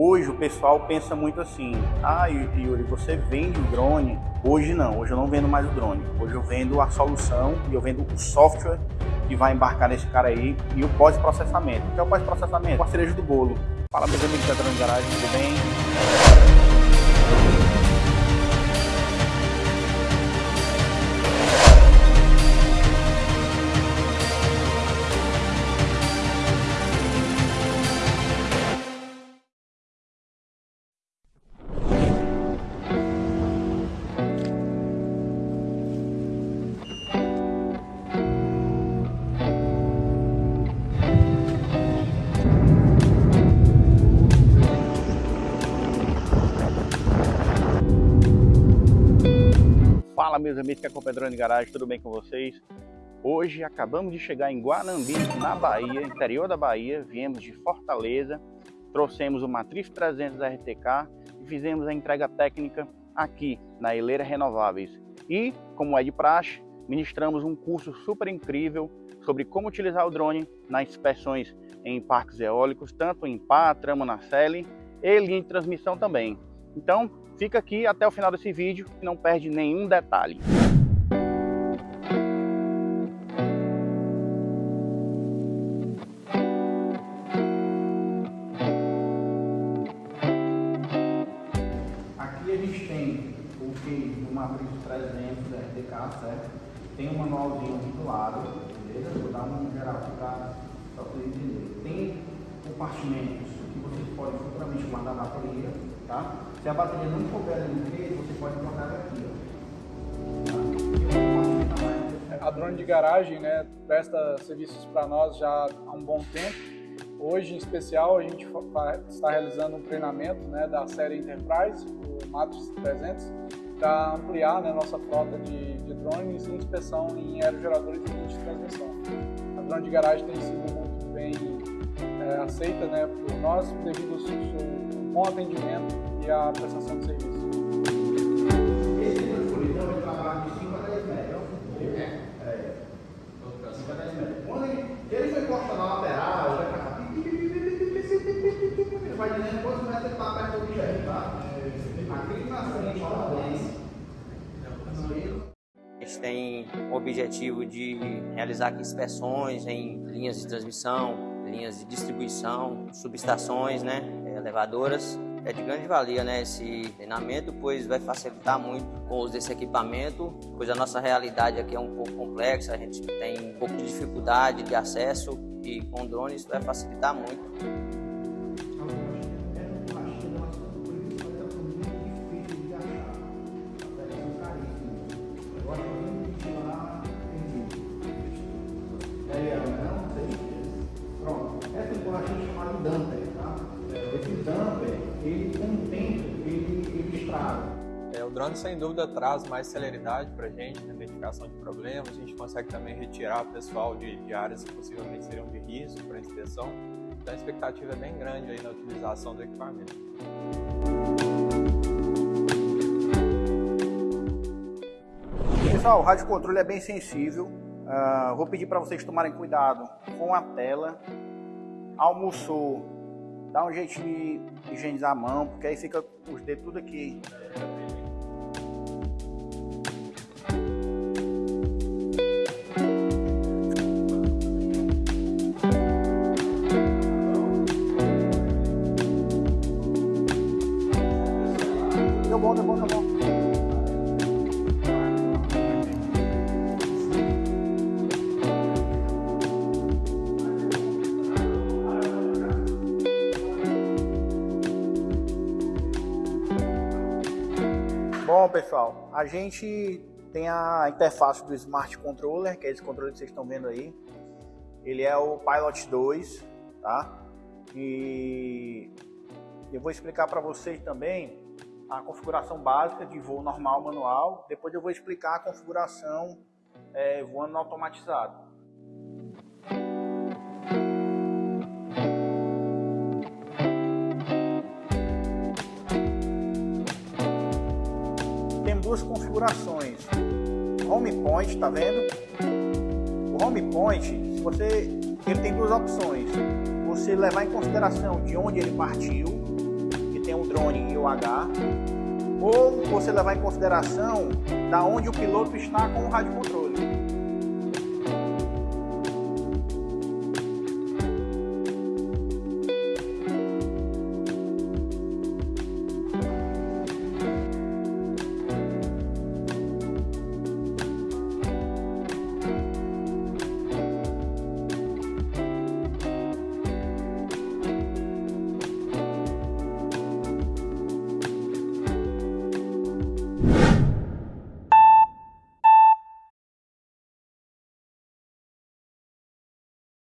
Hoje o pessoal pensa muito assim, ah Yuri, você vende o drone? Hoje não, hoje eu não vendo mais o drone. Hoje eu vendo a solução e eu vendo o software que vai embarcar nesse cara aí e o pós-processamento. O que é o pós-processamento? A cereja do bolo. Fala meus amigos da Drone Garagem, tudo bem? Meus amigos que acompanham Drone Garagem, tudo bem com vocês? Hoje acabamos de chegar em Guanambi, na Bahia, interior da Bahia, viemos de Fortaleza, trouxemos o Matriz 300 RTK e fizemos a entrega técnica aqui na Eleira Renováveis. E, como é de praxe, ministramos um curso super incrível sobre como utilizar o drone nas inspeções em parques eólicos, tanto em pá, trama na Sele e linha de transmissão também. Então, Fica aqui até o final desse vídeo e não perde nenhum detalhe. Aqui a gente tem o que o Matrix 300 RTK, certo? Tem um manualzinho aqui do lado, beleza? Vou dar um geral aqui para vocês entenderem. Tem compartimentos que vocês podem futuramente guardar a bateria, tá? Se a bateria não ali no meio, você pode guardar aqui, ó. A drone de garagem né, presta serviços para nós já há um bom tempo. Hoje, em especial, a gente está realizando um treinamento né, da série Enterprise, o Matrix 300, para ampliar né, nossa frota de, de drones e inspeção em aerogeradores de de transmissão. A drone de garagem tem sido muito bem é, aceita né, por nós devido ao seu bom atendimento e à prestação de serviço. Esse escuridão ele trabalha de 5 a 10 metros. É. É. 5 a 10 metros. Quando ele, ele foi cortando na lateral, vai pra cá. Ele vai dizendo quantos metros ele está perto do objeto, tá? Aqui na frente, ó, a gente tem o objetivo de realizar inspeções em linhas de transmissão, linhas de distribuição, subestações, né, elevadoras. É de grande valia né, esse treinamento, pois vai facilitar muito o uso desse equipamento, pois a nossa realidade aqui é um pouco complexa, a gente tem um pouco de dificuldade de acesso e com drones vai facilitar muito. É, o drone, sem dúvida, traz mais celeridade para a gente na identificação de problemas. A gente consegue também retirar pessoal de, de áreas que possivelmente seriam de risco para inspeção. Então, a expectativa é bem grande aí na utilização do equipamento. Pessoal, o rádio controle é bem sensível. Uh, vou pedir para vocês tomarem cuidado com a tela. Almoçou, dá um jeito de higienizar a mão, porque aí fica os dedos tudo aqui Bom, pessoal, a gente tem a interface do Smart Controller, que é esse controle que vocês estão vendo aí. Ele é o Pilot 2, tá? E eu vou explicar para vocês também a configuração básica de voo normal manual. Depois eu vou explicar a configuração é, voando automatizado. Tem duas configurações. Home point, tá vendo? O home point, se você, ele tem duas opções. Você levar em consideração de onde ele partiu o drone e o H, ou você levar em consideração da onde o piloto está com o rádio controle.